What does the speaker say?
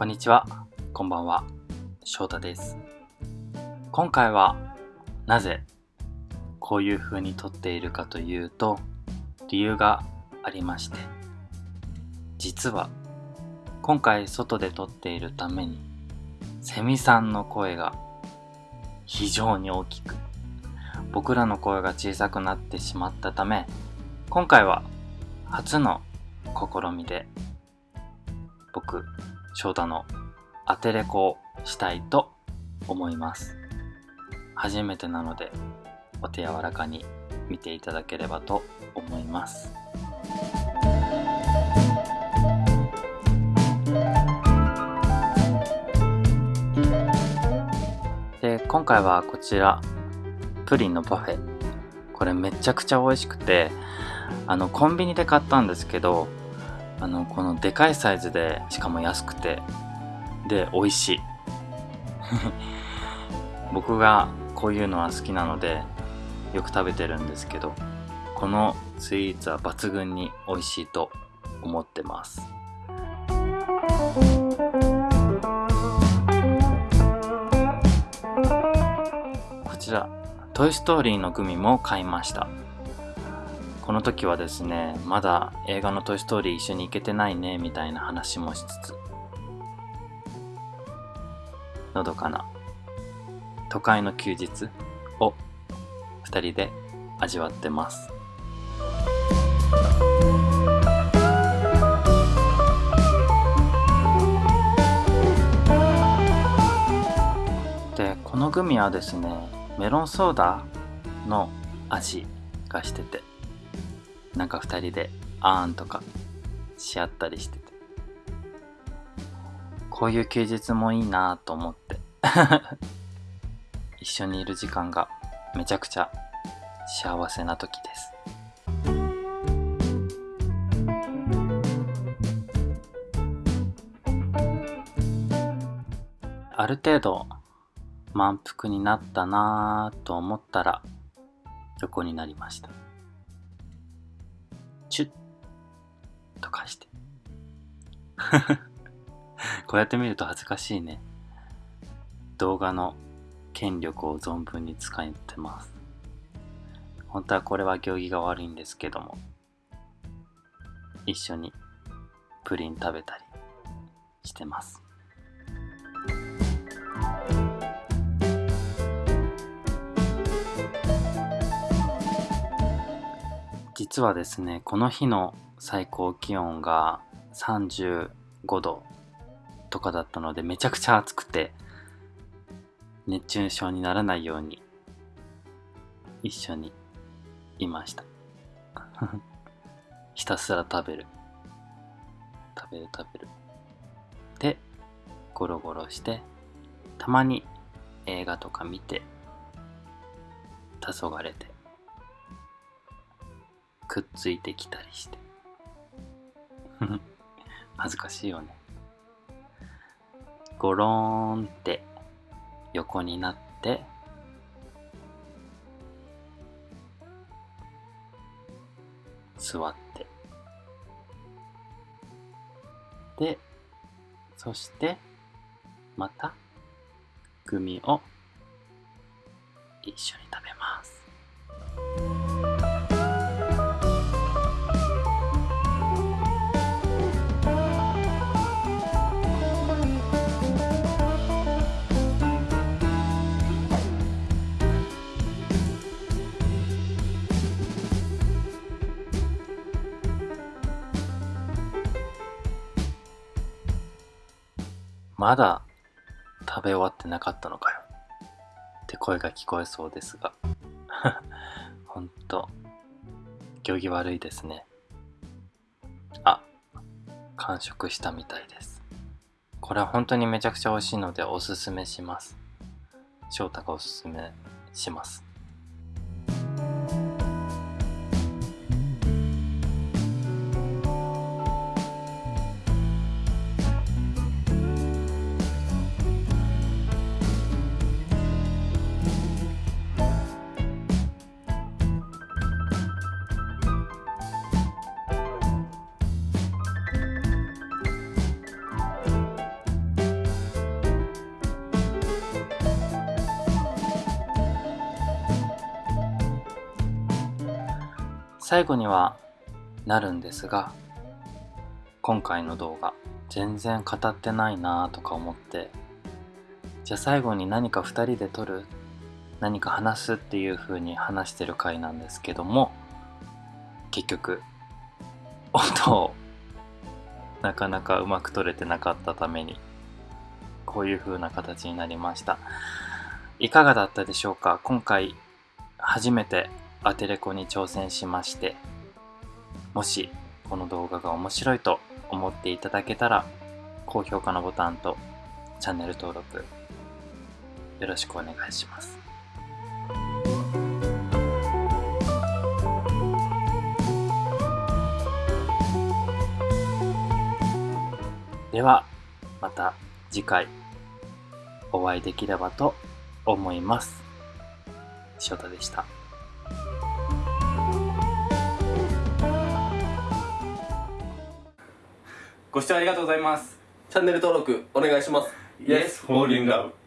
こんにちは、こんばんは、翔太です。今回は、なぜ、こういう風に撮っているかというと、理由がありまして、実は、今回外で撮っているために、セミさんの声が非常に大きく、僕らの声が小さくなってしまったため、今回は初の試みで、僕、翔太のアテレコしたいと思います。初めてなので、お手柔らかに見ていただければと思います。で、今回はこちら、プリンのパフェ。これめちゃくちゃ美味しくて、あの、コンビニで買ったんですけど、あの、このでかいサイズで、しかも安くて、で、美味しい。僕がこういうのは好きなので、よく食べてるんですけど、このスイーツは抜群に美味しいと思ってます。こちら、トイストーリーのグミも買いました。この時はですね、まだ映画のトイストーリー一緒に行けてないね、みたいな話もしつつ、のどかな。都会の休日を二人で味わってます。で、このグミはですね、メロンソーダの味がしてて、なんか二人であーんとかし合ったりしてて、こういう休日もいいなと思って、一緒にいる時間がめちゃくちゃ幸せな時です。ある程度満腹になったなぁと思ったら横になりました。チュッとかして。こうやって見ると恥ずかしいね。動画の権力を存分に使ってます。本当はこれは行儀が悪いんですけども、一緒にプリン食べたりしてます。実はですね、この日の最高気温が35度とかだったのでめちゃくちゃ暑くて熱中症にならないように一緒にいました。ひたすら食べる。食べる食べる。でゴロゴロしてたまに映画とか見て黄昏れて。くっついてきたりして。恥ずかしいよね。ゴローンって横になって座って。でそしてまたグミを一緒に食べままだ食べ終わってなかったのかよ。って声が聞こえそうですが。ほんと。行儀悪いですね。あ完食したみたいです。これは本当にめちゃくちゃ美味しいのでおすすめします。翔太がおすすめします。最後にはなるんですが今回の動画全然語ってないなとか思ってじゃあ最後に何か2人で撮る何か話すっていう風に話してる回なんですけども結局音をなかなかうまく撮れてなかったためにこういう風な形になりました。いかがだったでしょうか？今回初めてアテレコに挑戦しましてもしこの動画が面白いと思っていただけたら高評価のボタンとチャンネル登録よろしくお願いします。ではまた次回お会いできればと思います。翔太でした。ご視聴ありがとうございます。チャンネル登録お願いします。Yes, in love